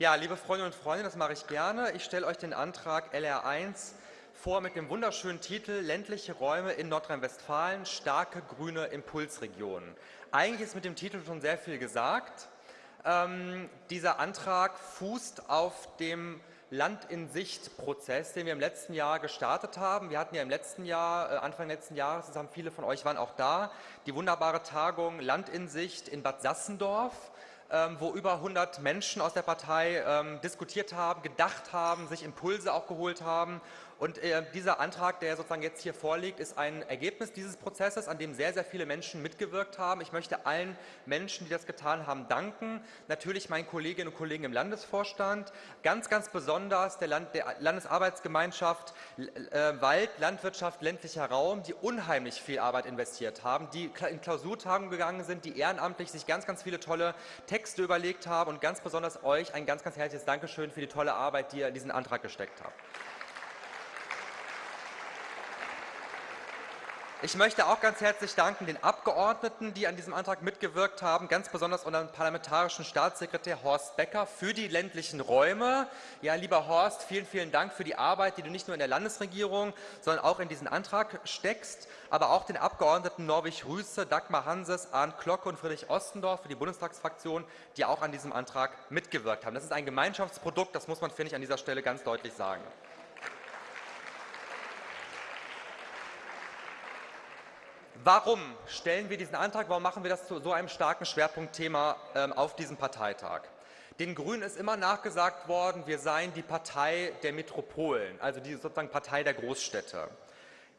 Ja, liebe Freundinnen und Freunde, das mache ich gerne. Ich stelle euch den Antrag LR1 vor mit dem wunderschönen Titel Ländliche Räume in Nordrhein-Westfalen, starke grüne Impulsregionen. Eigentlich ist mit dem Titel schon sehr viel gesagt. Ähm, dieser Antrag fußt auf dem Land in Sicht Prozess, den wir im letzten Jahr gestartet haben. Wir hatten ja im letzten Jahr, äh, Anfang letzten Jahres, das haben viele von euch waren auch da, die wunderbare Tagung Land in Sicht in Bad Sassendorf wo über 100 Menschen aus der Partei ähm, diskutiert haben, gedacht haben, sich Impulse auch geholt haben und äh, dieser Antrag, der sozusagen jetzt hier vorliegt, ist ein Ergebnis dieses Prozesses, an dem sehr, sehr viele Menschen mitgewirkt haben. Ich möchte allen Menschen, die das getan haben, danken. Natürlich meinen Kolleginnen und Kollegen im Landesvorstand, ganz, ganz besonders der, Land, der Landesarbeitsgemeinschaft äh, Wald, Landwirtschaft, ländlicher Raum, die unheimlich viel Arbeit investiert haben, die in Klausurtagungen gegangen sind, die ehrenamtlich sich ganz, ganz viele tolle Texte überlegt haben und ganz besonders euch ein ganz, ganz herzliches Dankeschön für die tolle Arbeit, die ihr in diesen Antrag gesteckt habt. Ich möchte auch ganz herzlich danken den Abgeordneten, die an diesem Antrag mitgewirkt haben, ganz besonders unserem parlamentarischen Staatssekretär Horst Becker für die ländlichen Räume. Ja, lieber Horst, vielen, vielen Dank für die Arbeit, die du nicht nur in der Landesregierung, sondern auch in diesen Antrag steckst, aber auch den Abgeordneten Norwig Rüße, Dagmar Hanses, Arndt Glocke und Friedrich Ostendorf für die Bundestagsfraktion, die auch an diesem Antrag mitgewirkt haben. Das ist ein Gemeinschaftsprodukt, das muss man, finde ich, an dieser Stelle ganz deutlich sagen. Warum stellen wir diesen Antrag? Warum machen wir das zu so einem starken Schwerpunktthema ähm, auf diesem Parteitag? Den Grünen ist immer nachgesagt worden, wir seien die Partei der Metropolen, also die sozusagen Partei der Großstädte.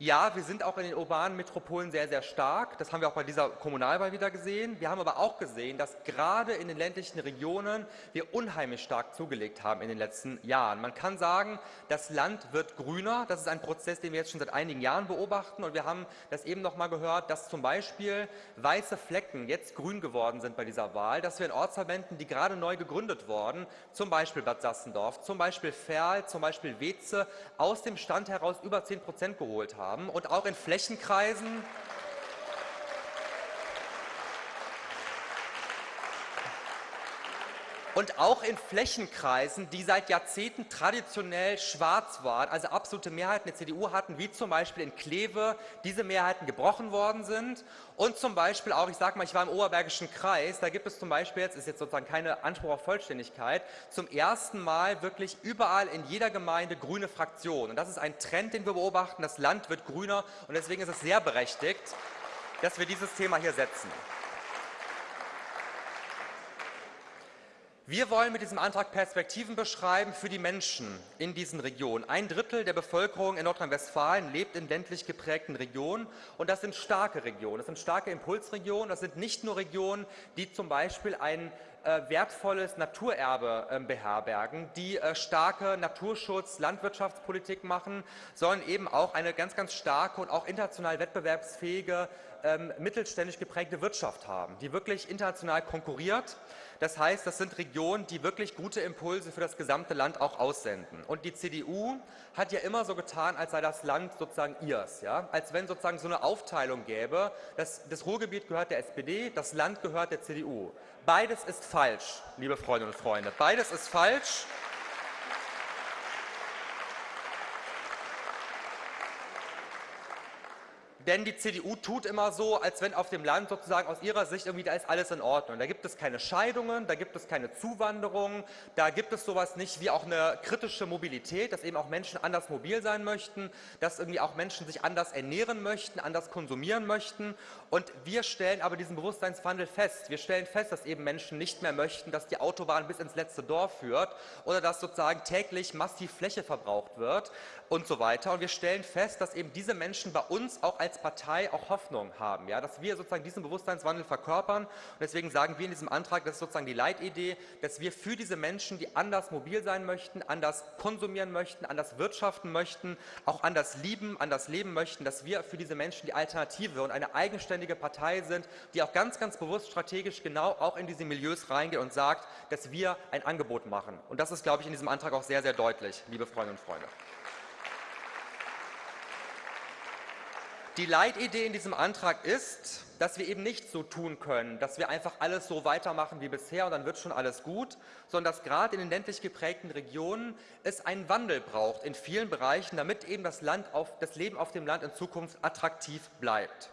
Ja, wir sind auch in den urbanen Metropolen sehr, sehr stark. Das haben wir auch bei dieser Kommunalwahl wieder gesehen. Wir haben aber auch gesehen, dass gerade in den ländlichen Regionen wir unheimlich stark zugelegt haben in den letzten Jahren. Man kann sagen, das Land wird grüner. Das ist ein Prozess, den wir jetzt schon seit einigen Jahren beobachten. Und wir haben das eben noch mal gehört, dass zum Beispiel weiße Flecken jetzt grün geworden sind bei dieser Wahl, dass wir in Ortsverbänden, die gerade neu gegründet wurden, zum Beispiel Bad Sassendorf, zum Beispiel Ferl, zum Beispiel Weze, aus dem Stand heraus über 10 Prozent geholt haben haben und auch in Flächenkreisen und auch in Flächenkreisen, die seit Jahrzehnten traditionell schwarz waren, also absolute Mehrheiten der CDU hatten, wie zum Beispiel in Kleve, diese Mehrheiten gebrochen worden sind. Und zum Beispiel auch, ich sage mal, ich war im Oberbergischen Kreis, da gibt es zum Beispiel, jetzt ist jetzt sozusagen keine Anspruch auf Vollständigkeit, zum ersten Mal wirklich überall in jeder Gemeinde grüne Fraktionen. Und das ist ein Trend, den wir beobachten. Das Land wird grüner und deswegen ist es sehr berechtigt, dass wir dieses Thema hier setzen. Wir wollen mit diesem Antrag Perspektiven beschreiben für die Menschen in diesen Regionen. Ein Drittel der Bevölkerung in Nordrhein-Westfalen lebt in ländlich geprägten Regionen und das sind starke Regionen, das sind starke Impulsregionen, das sind nicht nur Regionen, die zum Beispiel ein äh, wertvolles Naturerbe äh, beherbergen, die äh, starke Naturschutz, Landwirtschaftspolitik machen, sondern eben auch eine ganz, ganz starke und auch international wettbewerbsfähige ähm, mittelständisch geprägte Wirtschaft haben, die wirklich international konkurriert. Das heißt, das sind Regionen, die wirklich gute Impulse für das gesamte Land auch aussenden. Und die CDU hat ja immer so getan, als sei das Land sozusagen ihrs, ja? als wenn sozusagen so eine Aufteilung gäbe, das, das Ruhrgebiet gehört der SPD, das Land gehört der CDU. Beides ist falsch, liebe Freundinnen und Freunde. Beides ist falsch. Denn die CDU tut immer so, als wenn auf dem Land sozusagen aus ihrer Sicht irgendwie da ist alles in Ordnung. Da gibt es keine Scheidungen, da gibt es keine Zuwanderung, da gibt es sowas nicht wie auch eine kritische Mobilität, dass eben auch Menschen anders mobil sein möchten, dass irgendwie auch Menschen sich anders ernähren möchten, anders konsumieren möchten. Und wir stellen aber diesen Bewusstseinswandel fest. Wir stellen fest, dass eben Menschen nicht mehr möchten, dass die Autobahn bis ins letzte Dorf führt oder dass sozusagen täglich massiv Fläche verbraucht wird und so weiter. Und wir stellen fest, dass eben diese Menschen bei uns auch als Partei auch Hoffnung haben, ja, dass wir sozusagen diesen Bewusstseinswandel verkörpern. Und deswegen sagen wir in diesem Antrag, das ist sozusagen die Leitidee, dass wir für diese Menschen, die anders mobil sein möchten, anders konsumieren möchten, anders wirtschaften möchten, auch anders lieben, anders leben möchten, dass wir für diese Menschen die Alternative und eine eigenständige Partei sind, die auch ganz, ganz bewusst strategisch genau auch in diese Milieus reingeht und sagt, dass wir ein Angebot machen. Und das ist, glaube ich, in diesem Antrag auch sehr, sehr deutlich, liebe Freundinnen und Freunde. Die Leitidee in diesem Antrag ist, dass wir eben nicht so tun können, dass wir einfach alles so weitermachen wie bisher und dann wird schon alles gut, sondern dass gerade in den ländlich geprägten Regionen es einen Wandel braucht in vielen Bereichen, damit eben das, Land auf, das Leben auf dem Land in Zukunft attraktiv bleibt.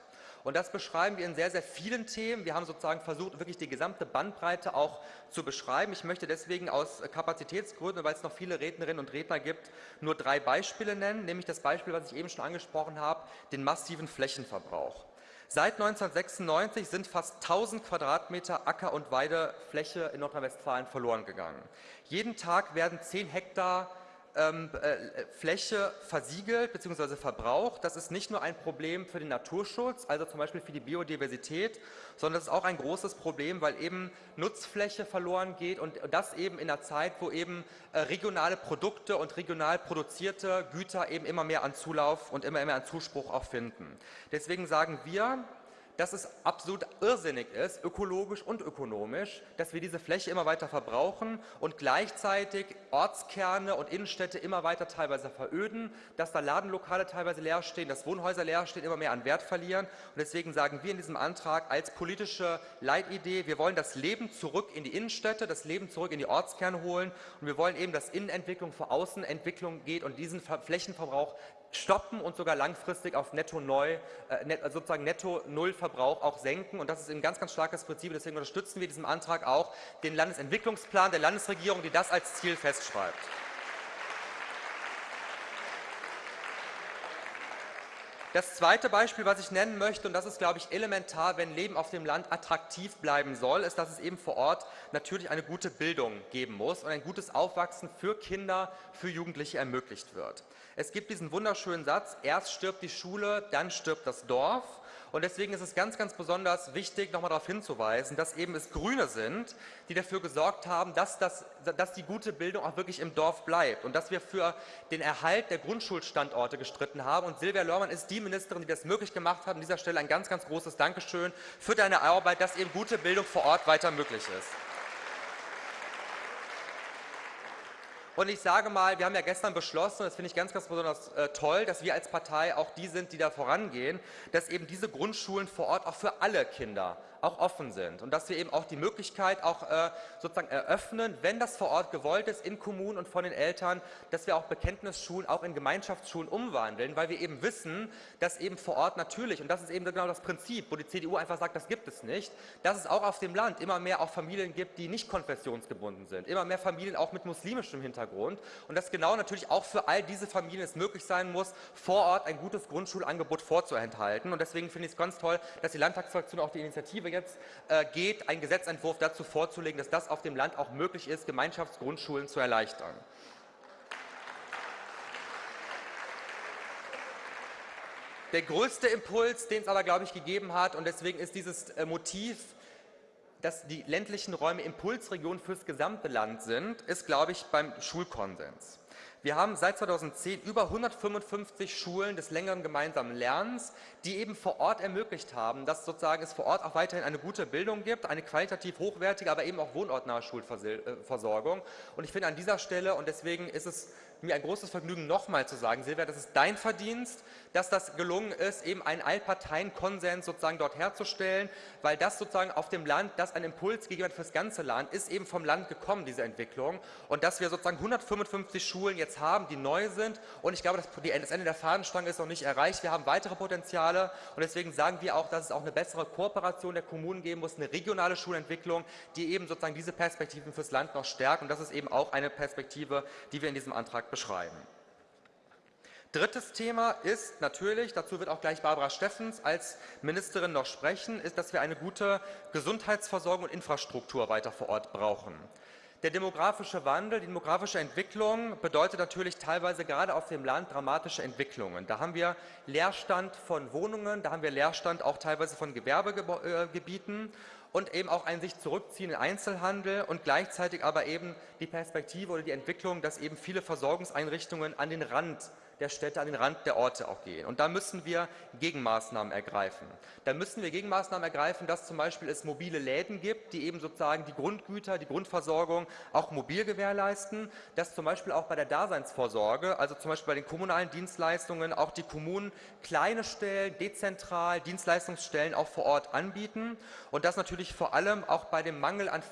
Und das beschreiben wir in sehr, sehr vielen Themen. Wir haben sozusagen versucht, wirklich die gesamte Bandbreite auch zu beschreiben. Ich möchte deswegen aus Kapazitätsgründen, weil es noch viele Rednerinnen und Redner gibt, nur drei Beispiele nennen, nämlich das Beispiel, was ich eben schon angesprochen habe, den massiven Flächenverbrauch. Seit 1996 sind fast 1000 Quadratmeter Acker- und Weidefläche in Nordrhein-Westfalen verloren gegangen. Jeden Tag werden 10 Hektar ähm, äh, Fläche versiegelt bzw. verbraucht. Das ist nicht nur ein Problem für den Naturschutz, also zum Beispiel für die Biodiversität, sondern es ist auch ein großes Problem, weil eben Nutzfläche verloren geht und das eben in einer Zeit, wo eben äh, regionale Produkte und regional produzierte Güter eben immer mehr an Zulauf und immer mehr an Zuspruch auch finden. Deswegen sagen wir, dass es absolut irrsinnig ist, ökologisch und ökonomisch, dass wir diese Fläche immer weiter verbrauchen und gleichzeitig Ortskerne und Innenstädte immer weiter teilweise veröden, dass da Ladenlokale teilweise leer stehen, dass Wohnhäuser leer stehen, immer mehr an Wert verlieren. Und deswegen sagen wir in diesem Antrag als politische Leitidee, wir wollen das Leben zurück in die Innenstädte, das Leben zurück in die Ortskerne holen und wir wollen eben, dass Innenentwicklung vor Außenentwicklung geht und diesen Flächenverbrauch stoppen und sogar langfristig auf Netto Neu, äh, also sozusagen Netto Nullverbrauch auch senken. Und das ist ein ganz, ganz starkes Prinzip. Deswegen unterstützen wir diesem Antrag auch den Landesentwicklungsplan der Landesregierung, die das als Ziel festschreibt. Das zweite Beispiel, was ich nennen möchte, und das ist, glaube ich, elementar, wenn Leben auf dem Land attraktiv bleiben soll, ist, dass es eben vor Ort natürlich eine gute Bildung geben muss und ein gutes Aufwachsen für Kinder, für Jugendliche ermöglicht wird. Es gibt diesen wunderschönen Satz, erst stirbt die Schule, dann stirbt das Dorf. Und deswegen ist es ganz, ganz besonders wichtig, nochmal darauf hinzuweisen, dass eben es Grüne sind, die dafür gesorgt haben, dass, das, dass die gute Bildung auch wirklich im Dorf bleibt und dass wir für den Erhalt der Grundschulstandorte gestritten haben. Und Silvia Lörmann ist die Ministerin, die das möglich gemacht hat. An dieser Stelle ein ganz, ganz großes Dankeschön für deine Arbeit, dass eben gute Bildung vor Ort weiter möglich ist. Und ich sage mal, wir haben ja gestern beschlossen, das finde ich ganz, ganz besonders äh, toll, dass wir als Partei auch die sind, die da vorangehen, dass eben diese Grundschulen vor Ort auch für alle Kinder auch offen sind. Und dass wir eben auch die Möglichkeit auch äh, sozusagen eröffnen, wenn das vor Ort gewollt ist, in Kommunen und von den Eltern, dass wir auch Bekenntnisschulen auch in Gemeinschaftsschulen umwandeln, weil wir eben wissen, dass eben vor Ort natürlich, und das ist eben genau das Prinzip, wo die CDU einfach sagt, das gibt es nicht, dass es auch auf dem Land immer mehr auch Familien gibt, die nicht konfessionsgebunden sind, immer mehr Familien auch mit muslimischem Hintergrund und dass genau natürlich auch für all diese Familien es möglich sein muss, vor Ort ein gutes Grundschulangebot vorzuenthalten und deswegen finde ich es ganz toll, dass die Landtagsfraktion auch die Initiative jetzt äh, geht, einen Gesetzentwurf dazu vorzulegen, dass das auf dem Land auch möglich ist, Gemeinschaftsgrundschulen zu erleichtern. Der größte Impuls, den es aber, glaube ich, gegeben hat, und deswegen ist dieses äh, Motiv, dass die ländlichen Räume Impulsregionen fürs gesamte Land sind, ist, glaube ich, beim Schulkonsens. Wir haben seit 2010 über 155 Schulen des längeren gemeinsamen Lernens, die eben vor Ort ermöglicht haben, dass sozusagen es vor Ort auch weiterhin eine gute Bildung gibt, eine qualitativ hochwertige, aber eben auch wohnortnahe Schulversorgung. Und ich finde an dieser Stelle, und deswegen ist es mir ein großes Vergnügen, nochmal zu sagen, Silvia, das ist dein Verdienst, dass das gelungen ist, eben einen Allparteienkonsens sozusagen dort herzustellen, weil das sozusagen auf dem Land, das ein Impuls gegeben hat für das ganze Land, ist eben vom Land gekommen, diese Entwicklung. Und dass wir sozusagen 155 Schulen jetzt haben, die neu sind. Und ich glaube, das Ende der Fahnenstange ist noch nicht erreicht. Wir haben weitere Potenziale. Und deswegen sagen wir auch, dass es auch eine bessere Kooperation der Kommunen geben muss, eine regionale Schulentwicklung, die eben sozusagen diese Perspektiven fürs Land noch stärkt. Und das ist eben auch eine Perspektive, die wir in diesem Antrag beschreiben. Drittes Thema ist natürlich, dazu wird auch gleich Barbara Steffens als Ministerin noch sprechen, ist, dass wir eine gute Gesundheitsversorgung und Infrastruktur weiter vor Ort brauchen. Der demografische Wandel, die demografische Entwicklung bedeutet natürlich teilweise gerade auf dem Land dramatische Entwicklungen. Da haben wir Leerstand von Wohnungen, da haben wir Leerstand auch teilweise von Gewerbegebieten und eben auch ein sich zurückziehenden Einzelhandel und gleichzeitig aber eben die Perspektive oder die Entwicklung, dass eben viele Versorgungseinrichtungen an den Rand der Städte, an den Rand der Orte auch gehen. Und da müssen wir Gegenmaßnahmen ergreifen. Da müssen wir Gegenmaßnahmen ergreifen, dass zum Beispiel es mobile Läden gibt, die eben sozusagen die Grundgüter, die Grundversorgung auch mobil gewährleisten, dass zum Beispiel auch bei der Daseinsvorsorge, also zum Beispiel bei den kommunalen Dienstleistungen, auch die Kommunen kleine Stellen, dezentral Dienstleistungsstellen auch vor Ort anbieten und das natürlich vor allem auch bei dem Mangel an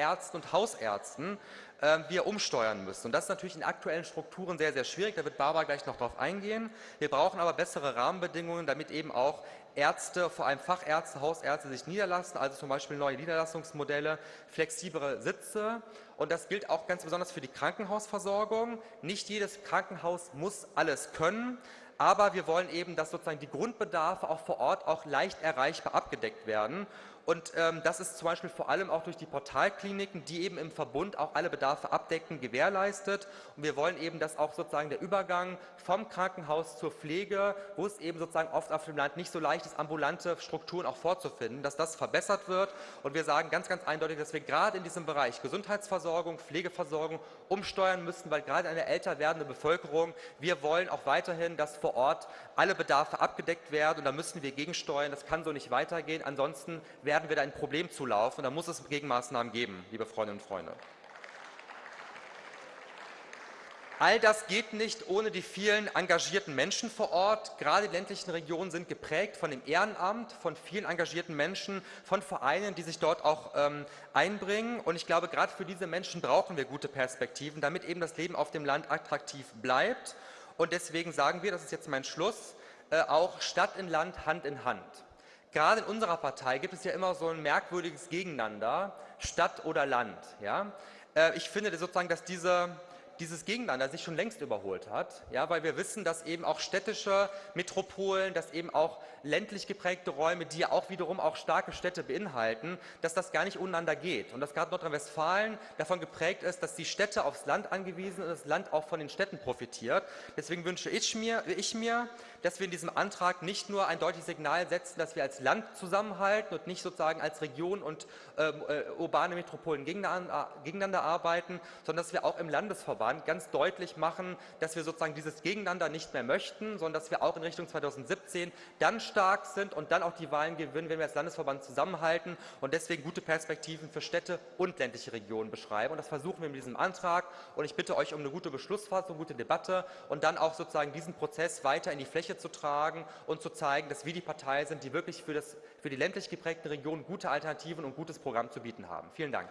Fachärzten und Hausärzten ähm, wir umsteuern müssen. Und das ist natürlich in aktuellen Strukturen sehr, sehr schwierig. Da wird Barbara gleich noch darauf eingehen. Wir brauchen aber bessere Rahmenbedingungen, damit eben auch Ärzte, vor allem Fachärzte, Hausärzte sich niederlassen, also zum Beispiel neue Niederlassungsmodelle, flexiblere Sitze. Und das gilt auch ganz besonders für die Krankenhausversorgung. Nicht jedes Krankenhaus muss alles können. Aber wir wollen eben, dass sozusagen die Grundbedarfe auch vor Ort auch leicht erreichbar abgedeckt werden. Und ähm, das ist zum Beispiel vor allem auch durch die Portalkliniken, die eben im Verbund auch alle Bedarfe abdecken, gewährleistet. Und wir wollen eben, dass auch sozusagen der Übergang vom Krankenhaus zur Pflege, wo es eben sozusagen oft auf dem Land nicht so leicht ist, ambulante Strukturen auch vorzufinden, dass das verbessert wird. Und wir sagen ganz, ganz eindeutig, dass wir gerade in diesem Bereich Gesundheitsversorgung, Pflegeversorgung umsteuern müssen, weil gerade eine älter werdende Bevölkerung, wir wollen auch weiterhin, dass vor Ort alle Bedarfe abgedeckt werden. Und da müssen wir gegensteuern. Das kann so nicht weitergehen. Ansonsten werden werden wir da ein Problem zulaufen. Da muss es Gegenmaßnahmen geben, liebe Freundinnen und Freunde. All das geht nicht ohne die vielen engagierten Menschen vor Ort. Gerade die ländlichen Regionen sind geprägt von dem Ehrenamt, von vielen engagierten Menschen, von Vereinen, die sich dort auch ähm, einbringen. Und ich glaube, gerade für diese Menschen brauchen wir gute Perspektiven, damit eben das Leben auf dem Land attraktiv bleibt. Und deswegen sagen wir, das ist jetzt mein Schluss, äh, auch Stadt in Land, Hand in Hand. Gerade in unserer Partei gibt es ja immer so ein merkwürdiges Gegeneinander, Stadt oder Land. Ja? Äh, ich finde sozusagen, dass diese, dieses Gegeneinander sich schon längst überholt hat, ja, weil wir wissen, dass eben auch städtische Metropolen, dass eben auch ländlich geprägte Räume, die ja auch wiederum auch starke Städte beinhalten, dass das gar nicht untereinander geht und dass gerade Nordrhein-Westfalen davon geprägt ist, dass die Städte aufs Land angewiesen sind und das Land auch von den Städten profitiert. Deswegen wünsche ich mir, ich mir dass wir in diesem Antrag nicht nur ein deutliches Signal setzen, dass wir als Land zusammenhalten und nicht sozusagen als Region und ähm, äh, urbane Metropolen gegeneinander, gegeneinander arbeiten, sondern dass wir auch im Landesverband ganz deutlich machen, dass wir sozusagen dieses Gegeneinander nicht mehr möchten, sondern dass wir auch in Richtung 2017 dann stark sind und dann auch die Wahlen gewinnen, wenn wir als Landesverband zusammenhalten und deswegen gute Perspektiven für Städte und ländliche Regionen beschreiben. Und das versuchen wir mit diesem Antrag. Und ich bitte euch um eine gute Beschlussfassung, gute Debatte und dann auch sozusagen diesen Prozess weiter in die Fläche zu tragen und zu zeigen, dass wir die Partei sind, die wirklich für, das, für die ländlich geprägten Regionen gute Alternativen und gutes Programm zu bieten haben. Vielen Dank.